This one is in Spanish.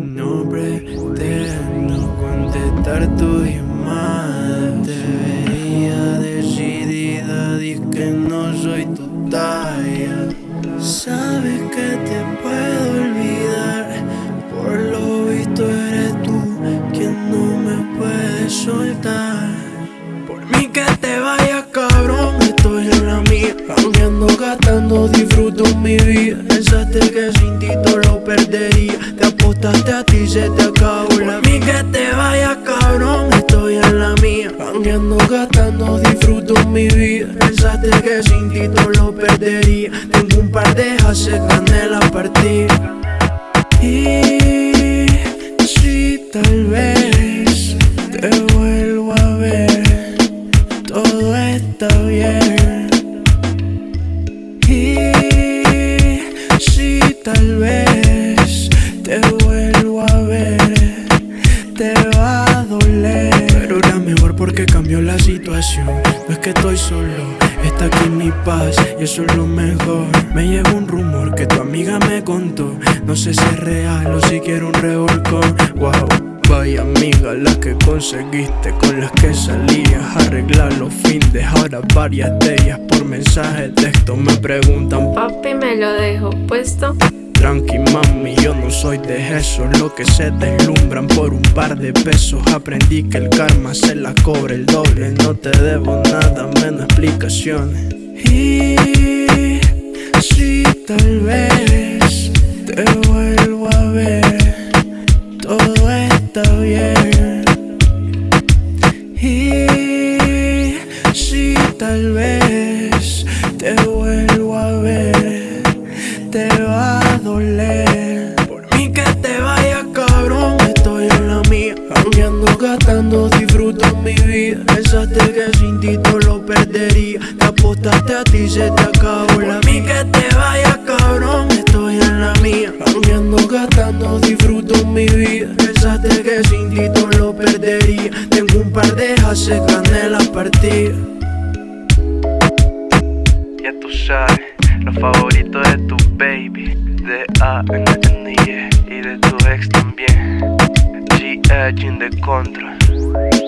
No pretendo contestar tu llamada. Te veía decidida, di que no soy tu talla. Sabes que te puedo perdería. Te apostaste a ti, se te acabó la mí que te vayas cabrón, estoy en la mía. Cambiando, gastando, disfruto mi vida. Pensaste que sin ti todo lo perdería. Tengo un par de haces, gané la partida. Y si tal vez te vuelvo a ver, todo está bien. Y si tal vez te va a doler. Pero era mejor porque cambió la situación. No es que estoy solo, está aquí mi paz y eso es lo mejor. Me llegó un rumor que tu amiga me contó. No sé si es real o si quiero un revolcón. Wow. Vaya amiga la que conseguiste Con las que salías arreglar los fines Ahora varias de ellas por mensaje texto Me preguntan Papi, me lo dejo puesto. Tranqui mami, yo no soy de eso. Lo que se deslumbran por un par de pesos. Aprendí que el karma se la cobra el doble. No te debo nada, menos explicaciones. Y si tal vez te vuelvo a ver Todo está bien. Y si tal vez te vuelvo a ver Te va doler Por mí que te vayas cabrón. Estoy en la mía Cambiando, gastando, disfruto mi vida. Pensaste que sin ti todo lo perdería. Te apostaste a ti, se te acabó la mí que te vayas cabrón. Estoy en la mía Cambiando, gastando, disfruto mi vida. Pensaste que sin ti todo lo perdería. Tengo un par de haces, gané la partida. Ya tú sabes, los favoritos de tu baby, de A N N y de tu ex también. G in the control.